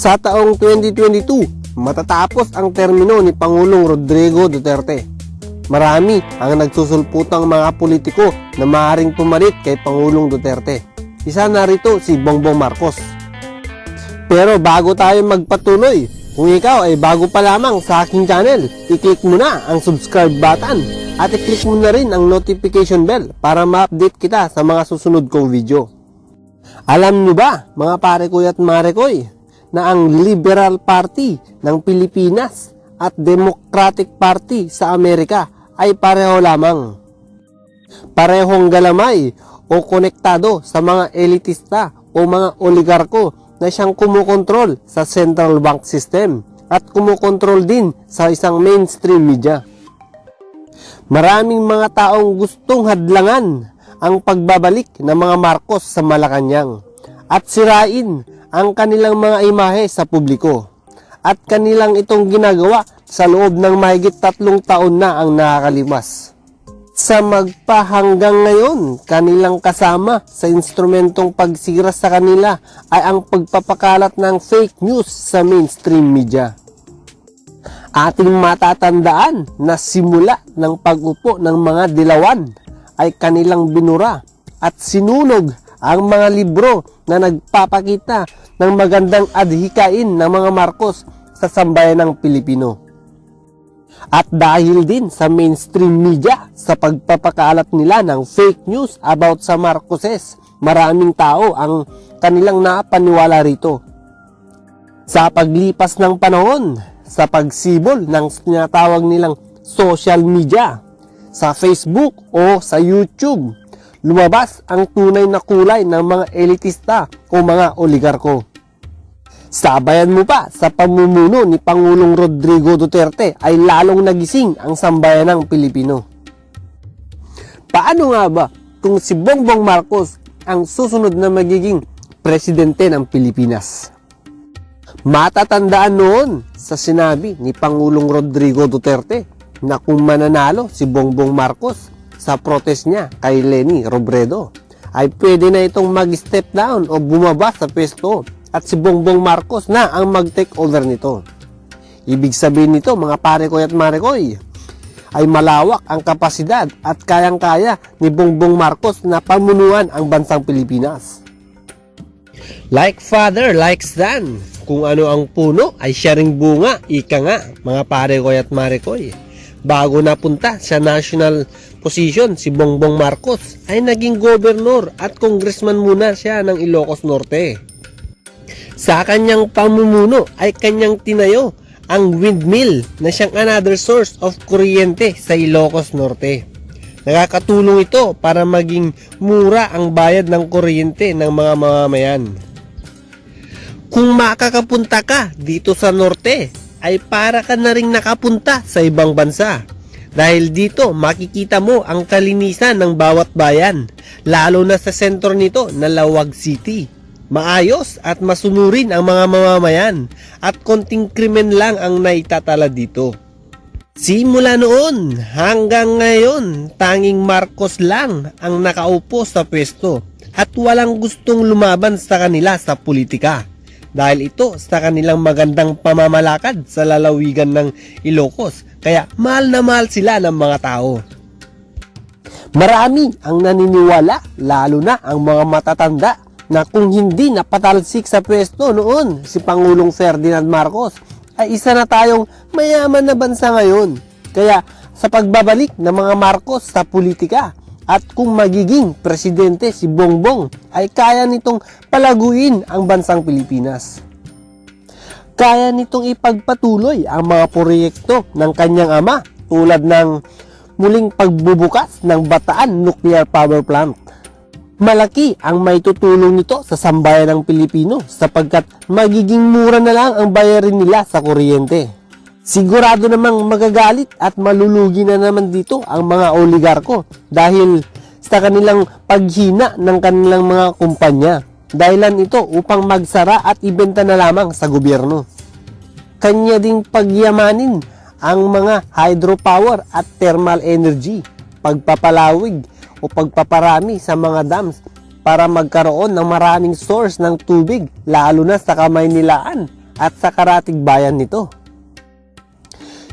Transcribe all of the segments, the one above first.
Sa taong 2022, matatapos ang termino ni Pangulong Rodrigo Duterte. Marami ang nagsusulputang mga politiko na maaaring pumalit kay Pangulong Duterte. Isa na rito si Bongbong Marcos. Pero bago tayo magpatuloy, kung ikaw ay bago pa lamang sa aking channel, i-click mo na ang subscribe button at i-click mo na rin ang notification bell para ma-update kita sa mga susunod kong video. Alam nyo ba, mga pare ko at mare koy, na ang Liberal Party ng Pilipinas at Democratic Party sa Amerika ay pareho lamang. Parehong galamay o konektado sa mga elitista o mga oligarko na siyang kumukontrol sa central bank system at kumukontrol din sa isang mainstream media. Maraming mga taong gustong hadlangan ang pagbabalik ng mga Marcos sa Malacanang at sirain ang kanilang mga imahe sa publiko. At kanilang itong ginagawa sa loob ng mahigit tatlong taon na ang nakakalimas. Sa magpahanggang ngayon, kanilang kasama sa instrumentong pagsira sa kanila ay ang pagpapakalat ng fake news sa mainstream media. Ating matatandaan na simula ng pag-upo ng mga dilawan ay kanilang binura at sinunog ang mga libro na nagpapakita ng magandang adhikain ng mga Marcos sa sambayan ng Pilipino. At dahil din sa mainstream media sa pagpapakalat nila ng fake news about sa Marcoses, maraming tao ang kanilang napaniwala rito. Sa paglipas ng panahon, sa pagsibol ng tinatawag nilang social media, sa Facebook o sa YouTube, lumabas ang tunay na kulay ng mga elitista o mga oligarko. Sabayan mo pa sa pamumuno ni Pangulong Rodrigo Duterte ay lalong nagising ang sambayan ng Pilipino. Paano nga ba kung si Bongbong Marcos ang susunod na magiging presidente ng Pilipinas? Matatandaan noon sa sinabi ni Pangulong Rodrigo Duterte na kung mananalo si Bongbong Marcos sa protest niya kay Lenny Robredo ay pwede na itong mag-step down o bumaba sa pwesto at si Bongbong Marcos na ang mag-take over nito. Ibig sabihin nito mga pare ko at mare koy ay malawak ang kapasidad at kayang-kaya ni Bongbong Marcos na pamunuan ang bansang Pilipinas. Like father, like son. Kung ano ang puno ay siya ring bunga, ika nga, mga pare ko at mare koy. Bago napunta sa national position si Bongbong Marcos ay naging gobernador at congressman muna siya ng Ilocos Norte. Sa kanyang pamumuno ay kanyang tinayo ang windmill na siyang another source of kuryente sa Ilocos Norte. Nakakatulong ito para maging mura ang bayad ng kuryente ng mga mamamayan. Kung makakapunta ka dito sa norte, ay para ka na rin nakapunta sa ibang bansa. Dahil dito makikita mo ang kalinisan ng bawat bayan, lalo na sa sentro nito na Lawag City. Maayos at masunurin ang mga mamamayan at konting krimen lang ang naitatala dito. Simula noon hanggang ngayon, tanging Marcos lang ang nakaupo sa pwesto at walang gustong lumaban sa kanila sa politika dahil ito sa kanilang magandang pamamalakad sa lalawigan ng Ilocos kaya mahal na mahal sila ng mga tao. Marami ang naniniwala lalo na ang mga matatanda na kung hindi napatalsik sa pwesto noon si Pangulong Ferdinand Marcos ay isa na tayong mayaman na bansa ngayon. Kaya sa pagbabalik ng mga Marcos sa politika at kung magiging presidente si Bongbong ay kaya nitong palaguin ang bansang Pilipinas. Kaya nitong ipagpatuloy ang mga proyekto ng kanyang ama tulad ng muling pagbubukas ng Bataan Nuclear Power Plant Malaki ang may tutulong nito sa sambayan ng Pilipino sapagkat magiging mura na lang ang bayarin nila sa kuryente. Sigurado namang magagalit at malulugi na naman dito ang mga oligarko dahil sa kanilang paghina ng kanilang mga kumpanya. Dahilan ito upang magsara at ibenta na lamang sa gobyerno. Kanya ding pagyamanin ang mga hydropower at thermal energy, pagpapalawig o pagpaparami sa mga dams para magkaroon ng maraming source ng tubig lalo na sa kamay nilaan at sa karatig bayan nito.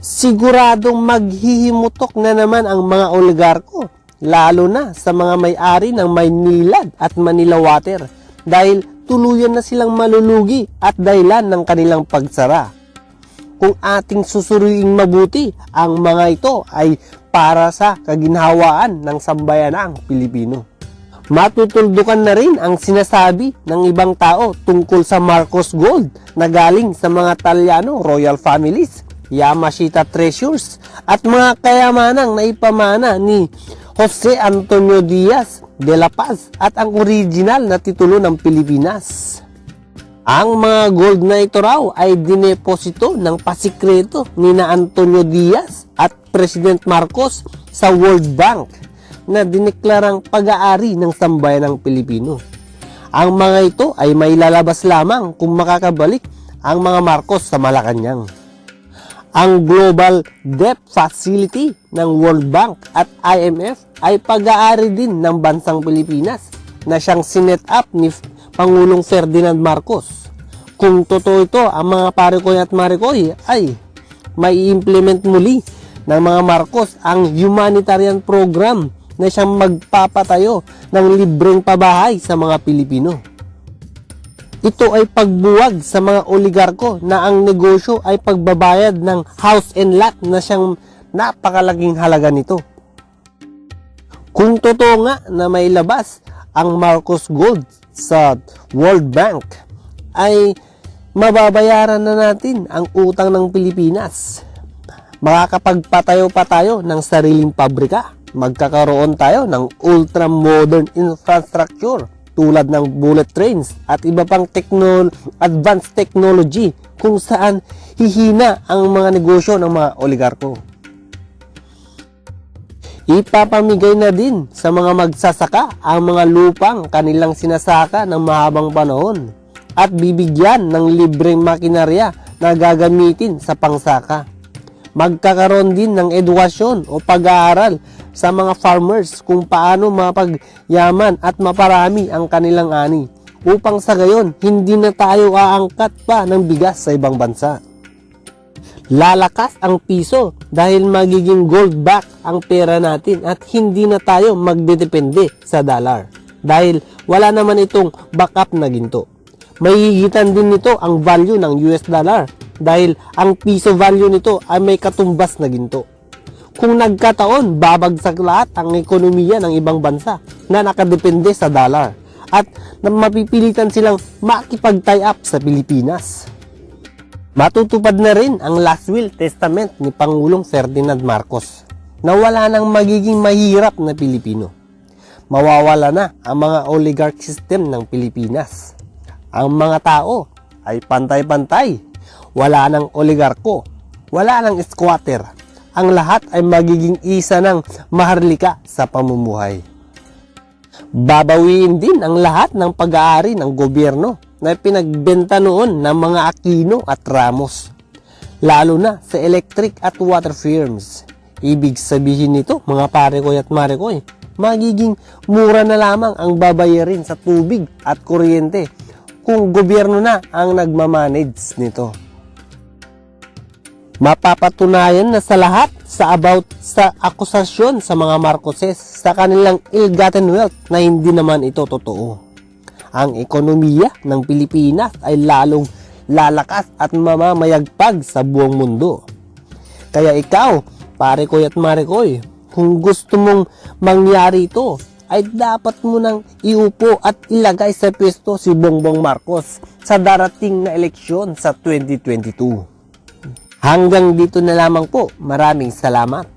Siguradong maghihimutok na naman ang mga oligarko, lalo na sa mga may-ari ng Maynilad at Manila Water dahil tuluyan na silang malulugi at dahilan ng kanilang pagsara. Kung ating susuruing mabuti, ang mga ito ay para sa kaginhawaan ng sambayanang Pilipino. Matutuldukan na rin ang sinasabi ng ibang tao tungkol sa Marcos Gold na galing sa mga Talyano royal families, Yamashita Treasures at mga kayamanang naipamana ni Jose Antonio Diaz de la Paz at ang original na titulo ng Pilipinas. Ang mga gold na ito raw ay dineposito ng pasikreto ni na Antonio Diaz at President Marcos sa World Bank na dineklarang pag-aari ng sambayan ng Pilipino. Ang mga ito ay may lalabas lamang kung makakabalik ang mga Marcos sa Malacanang. Ang Global Debt Facility ng World Bank at IMF ay pag-aari din ng bansang Pilipinas na siyang sinet up ni Pangulong Ferdinand Marcos. Kung totoo ito, ang mga parikoy at marikoy ay may implement muli ng mga Marcos ang humanitarian program na siyang magpapatayo ng libreng pabahay sa mga Pilipino. Ito ay pagbuwag sa mga oligarko na ang negosyo ay pagbabayad ng house and lot na siyang napakalaking halaga nito. Kung totoo nga na may labas ang Marcos Gold sa World Bank, ay mababayaran na natin ang utang ng Pilipinas. Makakapagpatayo pa tayo ng sariling pabrika. Magkakaroon tayo ng ultra-modern infrastructure tulad ng bullet trains at iba pang techno advanced technology kung saan hihina ang mga negosyo ng mga oligarko. Ipapamigay na din sa mga magsasaka ang mga lupang kanilang sinasaka ng mahabang panahon at bibigyan ng libreng makinarya na gagamitin sa pangsaka. Magkakaroon din ng edukasyon o pag-aaral sa mga farmers kung paano mapagyaman at maparami ang kanilang ani upang sa gayon hindi na tayo aangkat pa ng bigas sa ibang bansa. Lalakas ang piso dahil magiging gold back ang pera natin at hindi na tayo magdedepende sa dollar dahil wala naman itong backup na ginto. Mahihigitan din nito ang value ng US dollar dahil ang piso value nito ay may katumbas na ginto. Kung nagkataon, babagsak lahat ang ekonomiya ng ibang bansa na nakadepende sa dollar at na mapipilitan silang makipag-tie up sa Pilipinas. Matutupad na rin ang last will testament ni Pangulong Ferdinand Marcos na wala nang magiging mahirap na Pilipino. Mawawala na ang mga oligarch system ng Pilipinas. Ang mga tao ay pantay-pantay. Wala nang oligarko, wala nang squatter. Ang lahat ay magiging isa ng maharlika sa pamumuhay. Babawiin din ang lahat ng pag-aari ng gobyerno na pinagbenta noon ng mga Aquino at Ramos. Lalo na sa electric at water firms. Ibig sabihin nito, mga parekoy at marekoy, magiging mura na lamang ang babayarin sa tubig at kuryente kung gobyerno na ang nagmamanage nito. Mapapatunayan na sa lahat sa about sa akusasyon sa mga Marcoses sa kanilang ill-gotten wealth na hindi naman ito totoo. Ang ekonomiya ng Pilipinas ay lalong lalakas at mamamayagpag sa buong mundo. Kaya ikaw, pare koy at mare koy, kung gusto mong mangyari ito, ay dapat mo nang iupo at ilagay sa pwesto si Bongbong Marcos sa darating na eleksyon sa 2022. Hanggang dito na lamang po. Maraming salamat.